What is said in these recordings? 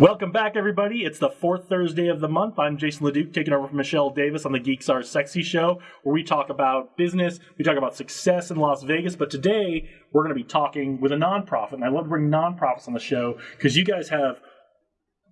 Welcome back, everybody. It's the fourth Thursday of the month. I'm Jason LeDuc, taking over from Michelle Davis on the Geeks Are Sexy show, where we talk about business, we talk about success in Las Vegas. But today, we're going to be talking with a nonprofit. And I love to bring nonprofits on the show because you guys have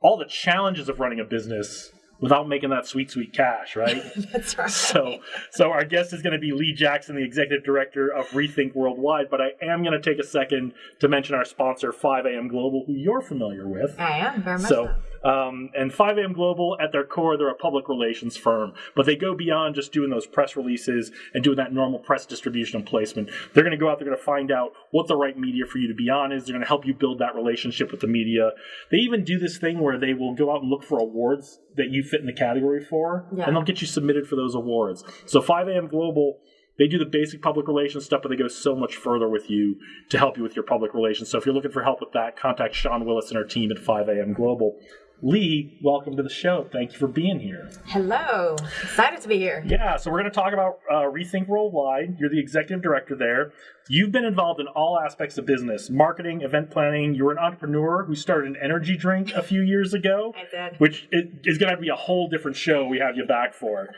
all the challenges of running a business without making that sweet, sweet cash, right? That's right. So, so our guest is going to be Lee Jackson, the executive director of Rethink Worldwide. But I am going to take a second to mention our sponsor, 5AM Global, who you're familiar with. I am very much So, so. Um, and 5AM Global, at their core, they're a public relations firm, but they go beyond just doing those press releases and doing that normal press distribution and placement. They're going to go out, they're going to find out what the right media for you to be on is. They're going to help you build that relationship with the media. They even do this thing where they will go out and look for awards that you fit in the category for, Yeah. and they'll get you submitted for those awards. So 5AM Global. They do the basic public relations stuff, but they go so much further with you to help you with your public relations. So if you're looking for help with that, contact Sean Willis and our team at 5AM Global. Lee, welcome to the show. Thank you for being here. Hello. Excited to be here. Yeah, so we're going to talk about uh, Rethink Worldwide. You're the executive director there. You've been involved in all aspects of business marketing, event planning. You're an entrepreneur who started an energy drink a few years ago. I did. Which is going to be a whole different show we have you back for.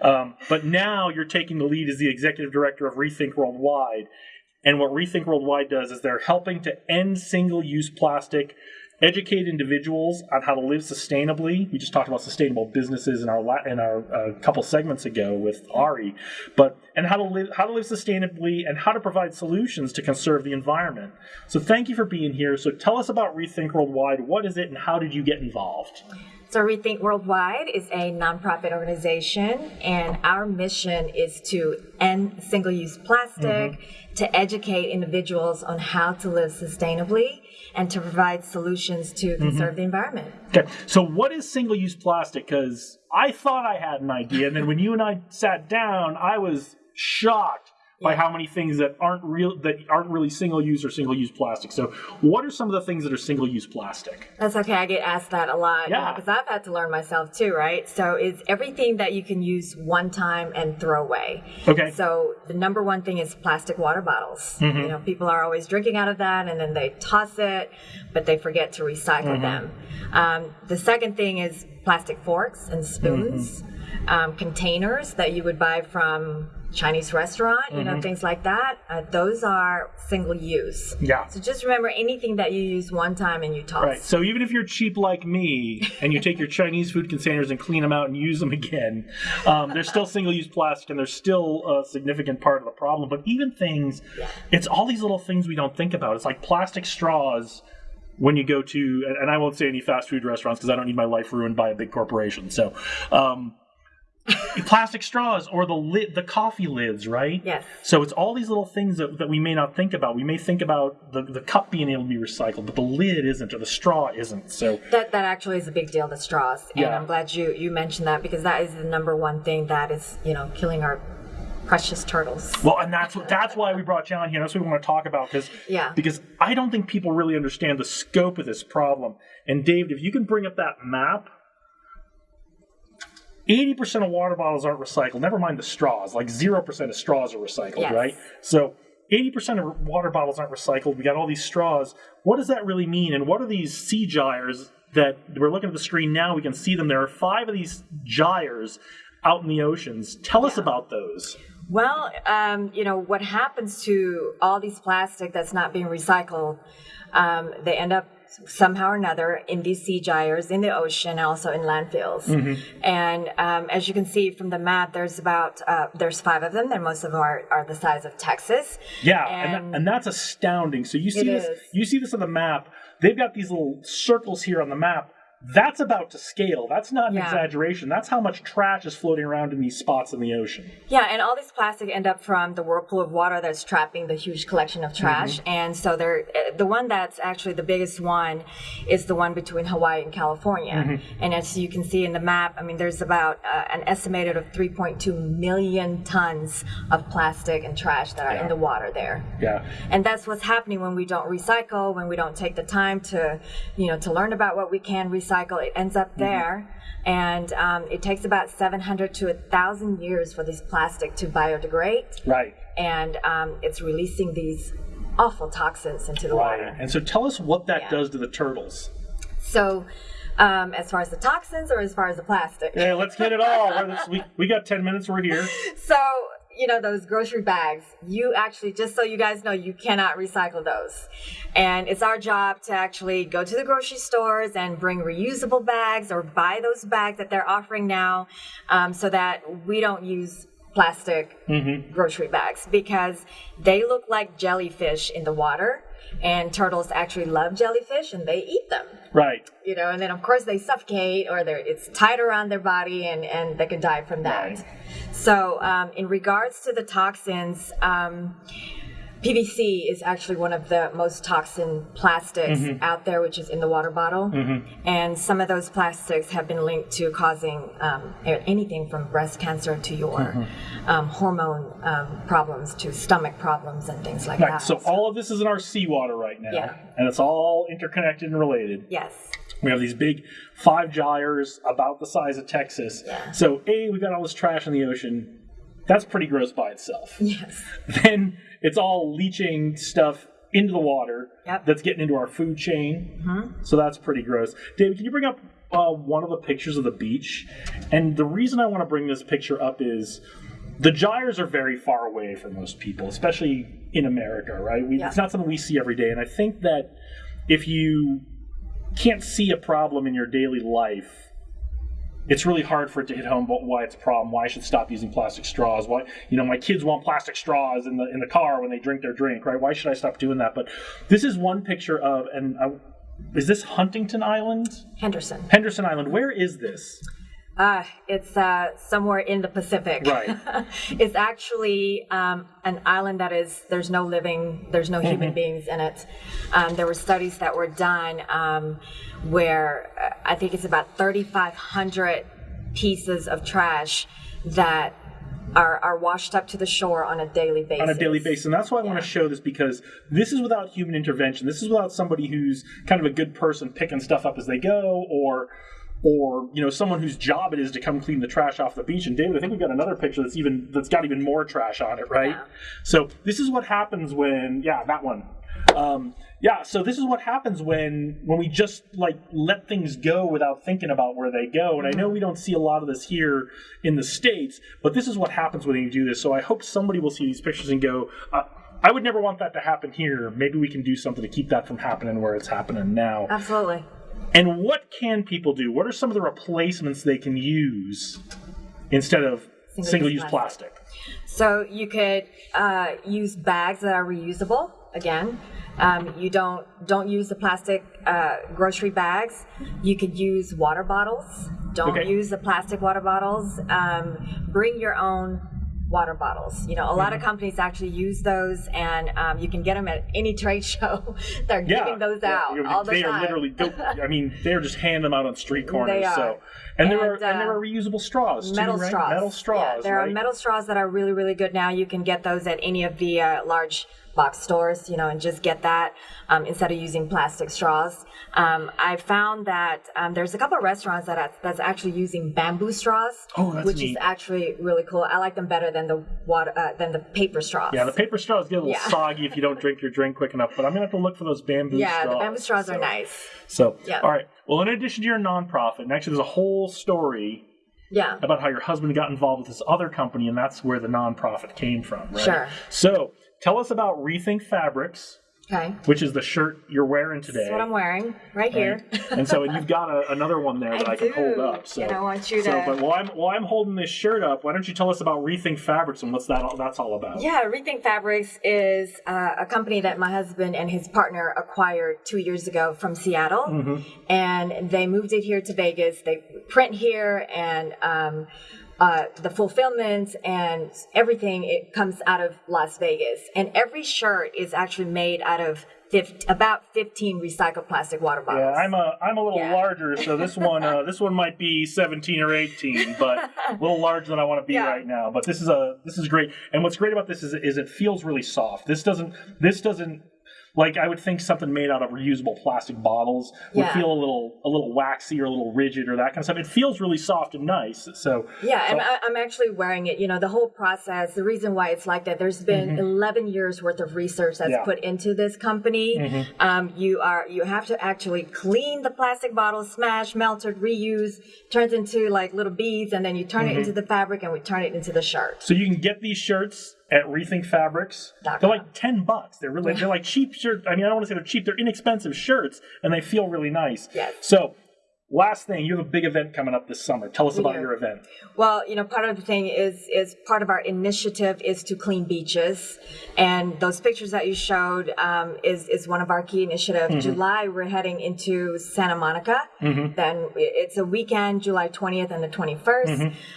Um, but now you're taking the lead as the executive director of Rethink Worldwide. And what Rethink Worldwide does is they're helping to end single use plastic, educate individuals on how to live sustainably. We just talked about sustainable businesses in our in our uh, couple segments ago with Ari, but and how to live how to live sustainably and how to provide solutions to conserve the environment. So thank you for being here. So tell us about Rethink Worldwide. What is it, and how did you get involved? So Rethink Worldwide is a nonprofit organization, and our mission is to end single-use plastic, mm-hmm. to educate individuals on how to live sustainably, and to provide solutions to mm-hmm. conserve the environment. Okay, so what is single-use plastic? Because I thought I had an idea, and then when you and I sat down, I was shocked by how many things that aren't real that aren't really single-use or single-use plastic. So, what are some of the things that are single-use plastic? That's okay. I get asked that a lot. Yeah. Because I've had to learn myself too, right? So it's everything that you can use one time and throw away. Okay. So the number one thing is plastic water bottles. Mm-hmm. You know, people are always drinking out of that and then they toss it, but they forget to recycle Mm-hmm. them. Um, the second thing is plastic forks and spoons, Mm-hmm. um, containers that you would buy from Chinese restaurant, you Mm-hmm. know, things like that. Uh, those are single use. Yeah. So just remember anything that you use one time and you toss. Right. So even if you're cheap like me and you take your Chinese food containers and clean them out and use them again, um, they're still single-use plastic and they're still a significant part of the problem. But even things, it's all these little things we don't think about. It's like plastic straws when you go to, and- and I won't say any fast food restaurants because I don't need my life ruined by a big corporation. So. Um, plastic straws or the lid the coffee lids right Yes. so it's all these little things that, that we may not think about we may think about the, the cup being able to be recycled but the lid isn't or the straw isn't so That that actually is a big deal, the straws. And Yeah. I'm glad you you mentioned that because that is the number one thing that is, you know, killing our precious turtles. well and that's what that's why we brought John here that's what we want to talk about because Yeah. because i don't think people really understand the scope of this problem and david if you can bring up that map 80% of water bottles aren't recycled never mind the straws like 0% of straws are recycled Yes. right? So 80% of water bottles aren't recycled we got all these straws. What does that really mean and what are these sea gyres that we're looking at the screen now we can see them there are five of these gyres out in the oceans. Tell us about those. Well, um, you know, what happens to all these plastic that's not being recycled, um, they end up somehow or another in these sea gyres, in the ocean, also in landfills. And um, as you can see from the map, there's about, uh, there's five of them, and most of them are, are the size of Texas. Yeah, and, And- that, and that's astounding. So you see this, is. you see this on the map. They've got these little circles here on the map. That's about to scale. That's not an Yeah. exaggeration. That's how much trash is floating around in these spots in the ocean. Yeah, and all these plastic end up from the whirlpool of water that's trapping the huge collection of trash. And so uh, the one that's actually the biggest one is the one between Hawaii and California. And as you can see in the map, I mean, there's about uh, an estimated of 3.2 million tons of plastic and trash that are Yeah. in the water there. Yeah. And that's what's happening when we don't recycle, when we don't take the time to, you know, to learn about what we can recycle. It ends up there. And um, it takes about 700 to 1,000 years for this plastic to biodegrade. Right. And um, it's releasing these awful toxins into the Right. water. And so tell us what that Yeah. does to the turtles. So, um, as far as the toxins or as far as the plastic? Yeah, let's get it all. We, we got 10 minutes, we're here. So, you know, those grocery bags, you actually, just so you guys know, you cannot recycle those. And it's our job to actually go to the grocery stores and bring reusable bags or buy those bags that they're offering now um, so that we don't use plastic grocery bags because they look like jellyfish in the water. And turtles actually love jellyfish and they eat them Right. you know, and then of course they suffocate or they're, it's tied around their body and, and they can die from that. Right. So, um, in regards to the toxins, um, PVC is actually one of the most toxin plastics Mm-hmm. out there, which is in the water bottle. And some of those plastics have been linked to causing um, anything from breast cancer to your Mm-hmm. um, hormone um, problems to stomach problems and things like Right. that. So all of this is in our seawater right now. Yeah. And it's all interconnected and related. yes. We have these big five gyres about the size of Texas. Yeah. So, A, we've got all this trash in the ocean. That's pretty gross by itself. Yes. then it's all leaching stuff into the water Yep. that's getting into our food chain. Hmm. So that's pretty gross. David, can you bring up uh, one of the pictures of the beach? And the reason I want to bring this picture up is the gyres are very far away for most people, especially in America, right? We, Yeah. It's not something we see every day. And I think that if you can't see a problem in your daily life, it's really hard for it to hit home about why it's a problem, why I should stop using plastic straws, why you know my kids want plastic straws in the in the car when they drink their drink, right? Why should I stop doing that? But this is one picture of and I, is this Huntington Island, Henderson. Henderson Island? Where is this? Uh, it's uh, somewhere in the Pacific. Right. it's actually um, an island that is, there's no living, there's no human beings in it. Um, there were studies that were done um, where uh, I think it's about 3,500 pieces of trash that are, are washed up to the shore on a daily basis. on a daily basis. And that's why I want to show this because this is without human intervention. This is without somebody who's kind of a good person picking stuff up as they go or or you know someone whose job it is to come clean the trash off the beach. And David, I think we've got another picture that's even that's got even more trash on it, right? Yeah. So this is what happens when yeah, that one. Um, yeah, so this is what happens when when we just like let things go without thinking about where they go. And I know we don't see a lot of this here in the states, but this is what happens when you do this. So I hope somebody will see these pictures and go, uh, I would never want that to happen here. Maybe we can do something to keep that from happening where it's happening now. Absolutely. And what can people do? What are some of the replacements they can use instead of Single-use plastic? So you could uh, use bags that are reusable. Again, um, you don't don't use the plastic uh, grocery bags. You could use water bottles. Don't Okay. use the plastic water bottles. Um, bring your own water bottles. You know, a lot of Mm-hmm. companies actually use those, and um, you can get them at any trade show. They're Yeah, giving those yeah, out you know, all the time. they are literally. I mean, they're just handing them out on street corners. So, and, there are And, and there uh, are reusable straws too, metal right? straws. Metal Yeah, straws. there right? are metal straws that are really, really good now. You can get those at any of the uh, large box stores, you know, and just get that um, instead of using plastic straws. Um, I found that um, there's a couple of restaurants that are, that's actually using bamboo straws, Oh, that's which neat. is actually really cool. I like them better than the water uh, than the paper straws. Yeah, the paper straws get a little Yeah. soggy if you don't drink your drink quick enough. But I'm gonna have to look for those bamboo Yeah, straws. the bamboo straws so. are nice. So, Yeah. all right. Well, in addition to your nonprofit, and actually, there's a whole story Yeah. about how your husband got involved with this other company, and that's where the nonprofit came from, right? Sure. So, tell us about Rethink Fabrics, Okay. which is the shirt you're wearing today. That's what I'm wearing right here. and so, and you've got a, another one there that I, I can hold up. So, And I want you so, to- but while I'm while I'm holding this shirt up, why don't you tell us about Rethink Fabrics and what's that all, that's all about? Yeah, Rethink Fabrics is uh, a company that my husband and his partner acquired two years ago from Seattle, and they moved it here to Vegas. They print here, and um, uh, the fulfillment and everything it comes out of Las Vegas. And every shirt is actually made out of 50, about 15 recycled plastic water bottles. Yeah, I'm a I'm a little Yeah. larger, so this one uh, this one might be 17 or 18, but a little larger than I want to be Yeah. right now. But this is a this is great, and what's great about this is is it feels really soft. This doesn't this doesn't Like I would think something made out of reusable plastic bottles would Yeah. feel a little a little waxy or a little rigid or that kind of stuff. It feels really soft and nice. So Yeah, so- I'm, I- I'm actually wearing it. You know, the whole process, the reason why it's like that, there's been 11 years worth of research that's Mm-hmm. Yeah. Mm-hmm. put into this company. Um, you are, you have to actually clean the plastic bottle, smash, melted, reuse, turns into like little beads, and then you turn Mm-hmm. it into the fabric and we turn it into the shirt. So you can get these shirts at Rethink Fabrics. They're like ten bucks. They're really they're like cheap shirts. I mean, I don't want to say they're cheap. They're inexpensive shirts, and they feel really nice. Yes. So, last thing, you have a big event coming up this summer. Tell us about your event. Well, you know, part of the thing is is part of our initiative is to clean beaches, and those pictures that you showed um, is is one of our key initiatives. July, we're heading into Santa Monica. Then it's a weekend, July twentieth and the twenty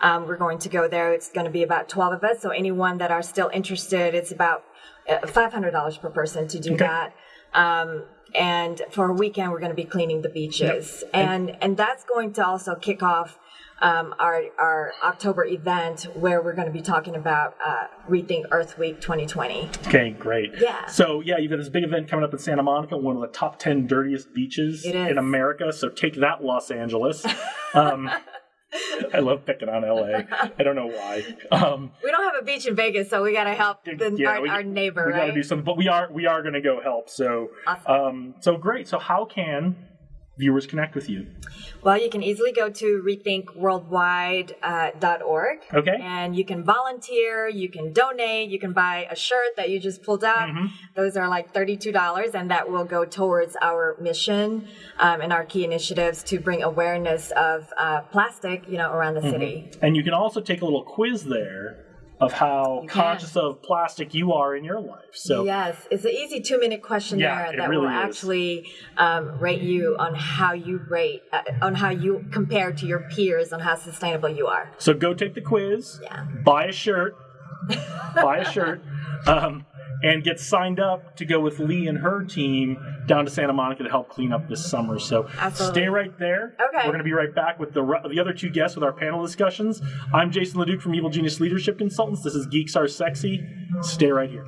Um, we're going to go there. It's going to be about twelve of us. So anyone that are still interested, it's about uh, five hundred dollars per person to do Okay. that. Um, and for a weekend, we're going to be cleaning the beaches, and and that's going to also kick off um, our our October event where we're going to be talking about uh, Rethink Earth Week 2020. Okay, great. Yeah. So yeah, you've got this big event coming up in Santa Monica, one of the top ten dirtiest beaches in America. So take that, Los Angeles. Um, I love picking on LA. I don't know why. Um, We don't have a beach in Vegas, so we got to help the, yeah, our, we- our neighbor, we gotta do something, but we are we are going to go help. So Awesome. um, so great. So how can viewers connect with you? Well, you can easily go to rethinkworldwide.org uh, Okay. and you can volunteer, you can donate, you can buy a shirt that you just pulled out. Mm-hmm. Those are like $32, and that will go towards our mission um, and our key initiatives to bring awareness of uh, plastic, you know, around the Mm-hmm. city. And you can also take a little quiz there of how can. conscious of plastic you are in your life. So Yes, it's an easy two-minute questionnaire Yeah, that really will is. actually um, rate you on how you rate, uh, on how you compare to your peers on how sustainable you are. so go take the quiz. Yeah. Buy a shirt. buy a shirt. Um, and get signed up to go with Lee and her team down to Santa Monica to help clean up this summer. So Absolutely. stay right there. Okay. We're going to be right back with the the other two guests with our panel discussions. I'm Jason Leduc from Evil Genius Leadership Consultants. This is Geeks Are Sexy. Stay right here.